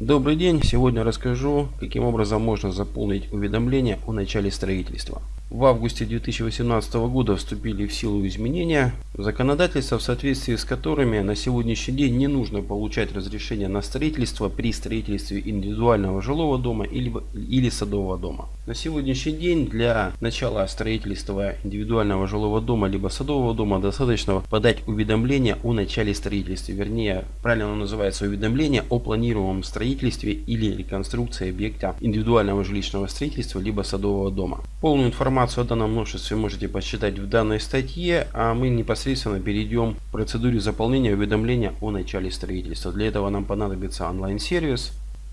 Добрый день! Сегодня расскажу, каким образом можно заполнить уведомление о начале строительства. В августе 2018 года вступили в силу изменения законодательства, в соответствии с которыми на сегодняшний день не нужно получать разрешение на строительство при строительстве индивидуального жилого дома или, или садового дома. На сегодняшний день для начала строительства индивидуального жилого дома либо садового дома достаточно подать уведомление о начале строительства. Вернее, правильно оно называется уведомление о планируемом строительстве или реконструкции объекта индивидуального жилищного строительства либо садового дома. Полную информацию о данном множестве можете посчитать в данной статье, а мы непосредственно перейдем к процедуре заполнения уведомления о начале строительства. Для этого нам понадобится онлайн-сервис,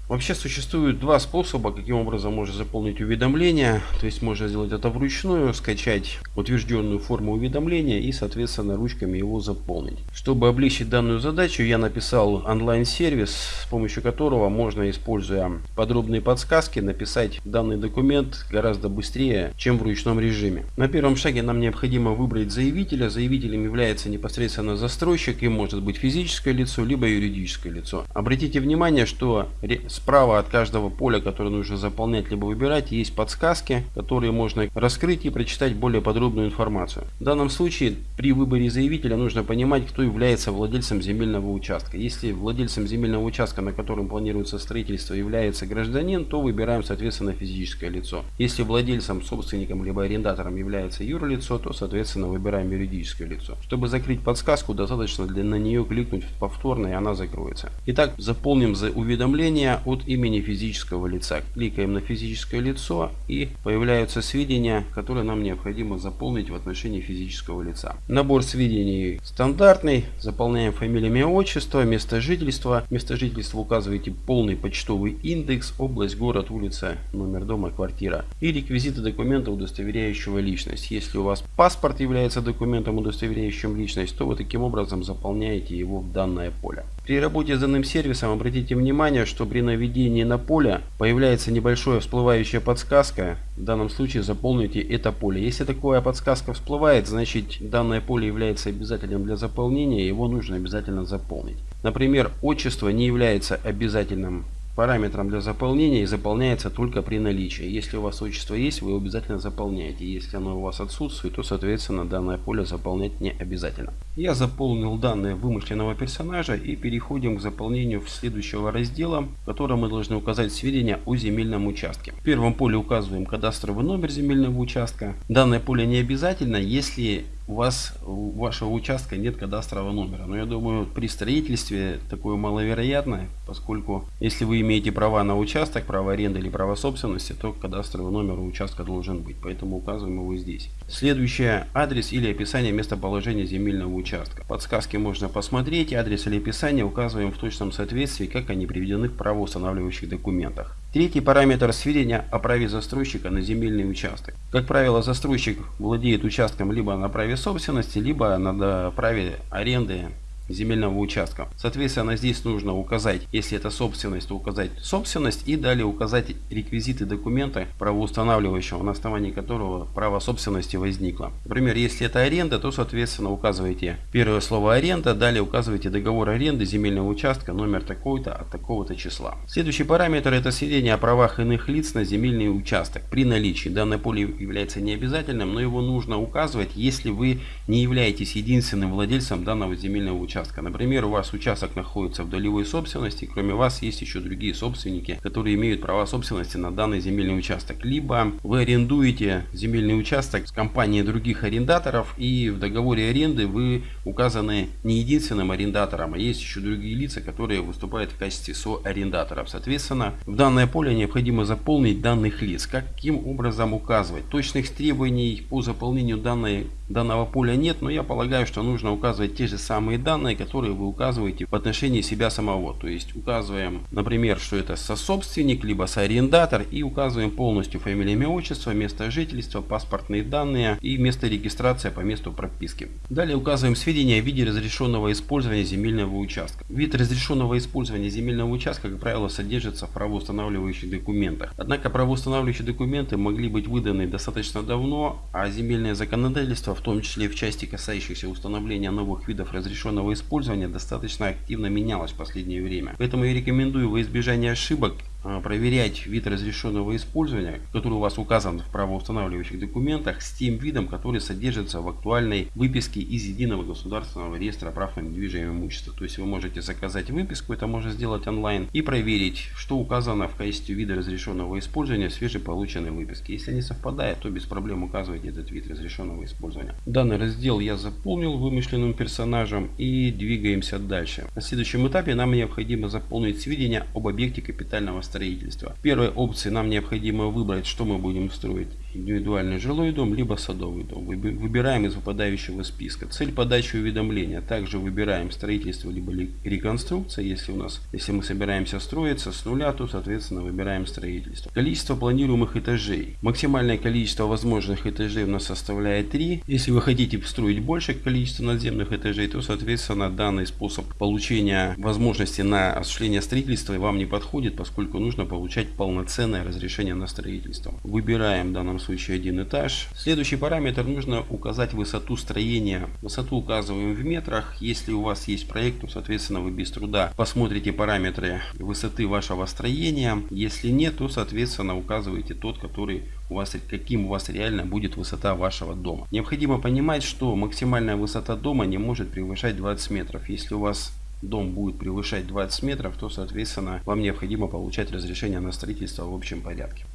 Вообще существует два способа, каким образом можно заполнить уведомление. То есть можно сделать это вручную, скачать утвержденную форму уведомления и соответственно ручками его заполнить. Чтобы облегчить данную задачу, я написал онлайн-сервис, с помощью которого можно, используя подробные подсказки, написать данный документ гораздо быстрее, чем в ручном режиме. На первом шаге нам необходимо выбрать заявителя. Заявителем является непосредственно застройщик, и может быть физическое лицо, либо юридическое лицо. Обратите внимание, что Справа от каждого поля, которое нужно заполнять либо выбирать, есть подсказки, которые можно раскрыть и прочитать более подробную информацию. В данном случае при выборе заявителя нужно понимать, кто является владельцем земельного участка. Если владельцем земельного участка, на котором планируется строительство, является гражданин, то выбираем соответственно физическое лицо. Если владельцем, собственником либо арендатором является юрлицо, то соответственно выбираем юридическое лицо. Чтобы закрыть подсказку, достаточно для, на нее кликнуть повторно и она закроется. Итак, заполним за уведомление от имени физического лица. Кликаем на физическое лицо и появляются сведения, которые нам необходимо заполнить в отношении физического лица. Набор сведений стандартный. Заполняем фамилия, имя, отчество, место жительства. Место жительства указываете полный почтовый индекс, область, город, улица, номер дома, квартира. И реквизиты документа, удостоверяющего личность. Если у вас паспорт является документом, удостоверяющим личность, то вы таким образом заполняете его в данное поле. При работе с данным сервисом обратите внимание, что при наведении на поле появляется небольшая всплывающая подсказка. В данном случае заполните это поле. Если такая подсказка всплывает, значит данное поле является обязательным для заполнения, его нужно обязательно заполнить. Например, отчество не является обязательным параметром для заполнения и заполняется только при наличии. Если у вас отчество есть, вы обязательно заполняете. Если оно у вас отсутствует, то соответственно данное поле заполнять не обязательно. Я заполнил данные вымышленного персонажа и переходим к заполнению следующего раздела, в котором мы должны указать сведения о земельном участке. В первом поле указываем кадастровый номер земельного участка. Данное поле не обязательно, если у вас у вашего участка нет кадастрового номера. Но я думаю, при строительстве такое маловероятно, поскольку если вы имеете права на участок, право аренды или право собственности, то кадастровый номер у участка должен быть. Поэтому указываем его здесь. Следующее адрес или описание местоположения земельного участка. Подсказки можно посмотреть. Адрес или описание указываем в точном соответствии, как они приведены в правоустанавливающих документах. Третий параметр сведения о праве застройщика на земельный участок. Как правило, застройщик владеет участком либо на праве собственности, либо на праве аренды земельного участка. Соответственно, здесь нужно указать, если это собственность, то указать собственность и далее указать реквизиты документа правоустанавливающего, на основании которого право собственности возникло. Например, если это аренда, то соответственно указываете первое слово аренда, далее указываете договор аренды земельного участка, номер такой-то от такого-то числа. Следующий параметр это сведения о правах иных лиц на земельный участок. При наличии данное поле является необязательным, но его нужно указывать, если вы не являетесь единственным владельцем данного земельного участка участка. Например, у вас участок находится в долевой собственности, кроме вас есть еще другие собственники, которые имеют права собственности на данный земельный участок. Либо вы арендуете земельный участок с компанией других арендаторов и в договоре аренды вы указаны не единственным арендатором, а есть еще другие лица, которые выступают в качестве соарендаторов. Соответственно, в данное поле необходимо заполнить данных лиц. Каким образом указывать? Точных требований по заполнению данной, данного поля нет, но я полагаю, что нужно указывать те же самые данные, данные, которые вы указываете в отношении себя самого. То есть указываем, например, что это сособственник, либо соарендатор и указываем полностью фамилию, имя, отчество, место жительства, паспортные данные и место регистрации по месту прописки. Далее указываем сведения о виде разрешенного использования земельного участка. Вид разрешенного использования земельного участка, как правило, содержится в правоустанавливающих документах. Однако правоустанавливающие документы могли быть выданы достаточно давно, а земельное законодательство, в том числе в части касающейся установления новых видов разрешенного использования достаточно активно менялось в последнее время. Поэтому я рекомендую во избежание ошибок проверять вид разрешенного использования, который у вас указан в правоустанавливающих документах, с тем видом, который содержится в актуальной выписке из Единого государственного реестра прав на недвижимое имущество. То есть вы можете заказать выписку, это можно сделать онлайн, и проверить, что указано в качестве вида разрешенного использования в свежеполученной выписке. Если не совпадает, то без проблем указывайте этот вид разрешенного использования. Данный раздел я заполнил вымышленным персонажем и двигаемся дальше. На следующем этапе нам необходимо заполнить сведения об объекте капитального строительства. В первой опции нам необходимо выбрать, что мы будем строить. Индивидуальный жилой дом, либо садовый дом. Выбираем из выпадающего списка. Цель подачи уведомления. Также выбираем строительство, либо реконструкция. Если у нас, если мы собираемся строиться с нуля, то соответственно выбираем строительство. Количество планируемых этажей. Максимальное количество возможных этажей у нас составляет 3. Если вы хотите строить больше количество надземных этажей, то соответственно данный способ получения возможности на осуществление строительства вам не подходит, поскольку нужно получать полноценное разрешение на строительство. Выбираем данном случае один этаж. Следующий параметр нужно указать высоту строения. Высоту указываем в метрах. Если у вас есть проект, то соответственно вы без труда посмотрите параметры высоты вашего строения. Если нет, то соответственно указываете тот, который у вас, каким у вас реально будет высота вашего дома. Необходимо понимать, что максимальная высота дома не может превышать 20 метров. Если у вас дом будет превышать 20 метров, то, соответственно, вам необходимо получать разрешение на строительство в общем порядке.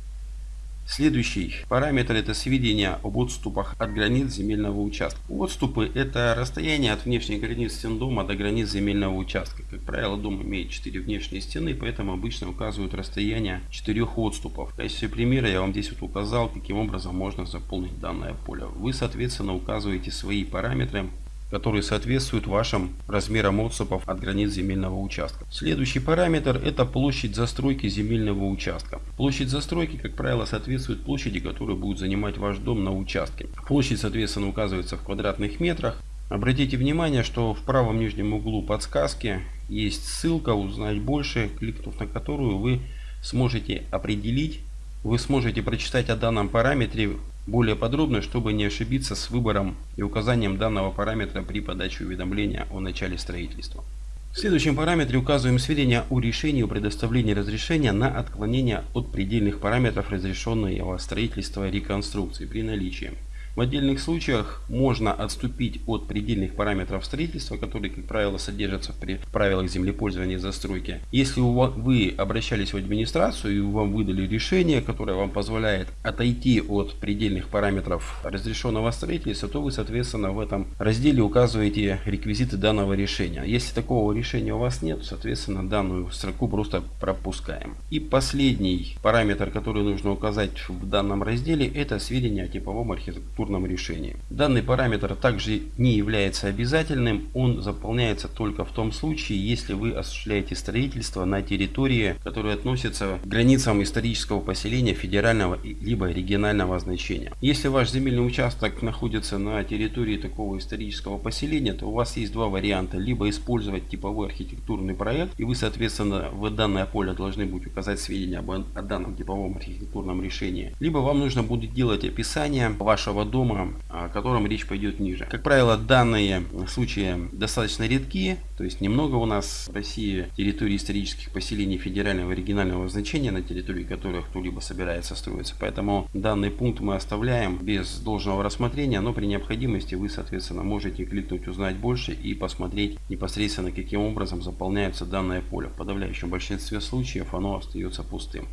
Следующий параметр это сведения об отступах от границ земельного участка. Отступы это расстояние от внешних границ стен дома до границ земельного участка. Как правило, дом имеет 4 внешние стены, поэтому обычно указывают расстояние 4 отступов. В качестве примера я вам здесь вот указал, каким образом можно заполнить данное поле. Вы, соответственно, указываете свои параметры которые соответствуют вашим размерам отступов от границ земельного участка. Следующий параметр это площадь застройки земельного участка. Площадь застройки, как правило, соответствует площади, которую будет занимать ваш дом на участке. Площадь, соответственно, указывается в квадратных метрах. Обратите внимание, что в правом нижнем углу подсказки есть ссылка «Узнать больше», кликнув на которую вы сможете определить, вы сможете прочитать о данном параметре более подробно, чтобы не ошибиться с выбором и указанием данного параметра при подаче уведомления о начале строительства. В следующем параметре указываем сведения о решении о предоставлении разрешения на отклонение от предельных параметров разрешенного строительства реконструкции при наличии в отдельных случаях можно отступить от предельных параметров строительства, которые, как правило, содержатся в правилах землепользования и застройки. Если вы обращались в администрацию и вам выдали решение, которое вам позволяет отойти от предельных параметров разрешенного строительства, то вы, соответственно, в этом разделе указываете реквизиты данного решения. Если такого решения у вас нет, соответственно, данную строку просто пропускаем. И последний параметр, который нужно указать в данном разделе, это сведения о типовом архитектурном архитектурном решении. Данный параметр также не является обязательным, он заполняется только в том случае, если вы осуществляете строительство на территории, которая относится к границам исторического поселения федерального либо регионального значения. Если ваш земельный участок находится на территории такого исторического поселения, то у вас есть два варианта. Либо использовать типовой архитектурный проект, и вы, соответственно, в данное поле должны будете указать сведения об, о данном типовом архитектурном решении. Либо вам нужно будет делать описание вашего дома, о котором речь пойдет ниже. Как правило, данные случаи достаточно редкие, то есть немного у нас в России территории исторических поселений федерального и регионального значения, на территории которых кто-либо собирается строиться. Поэтому данный пункт мы оставляем без должного рассмотрения, но при необходимости вы, соответственно, можете кликнуть «Узнать больше» и посмотреть непосредственно, каким образом заполняется данное поле. В подавляющем большинстве случаев оно остается пустым.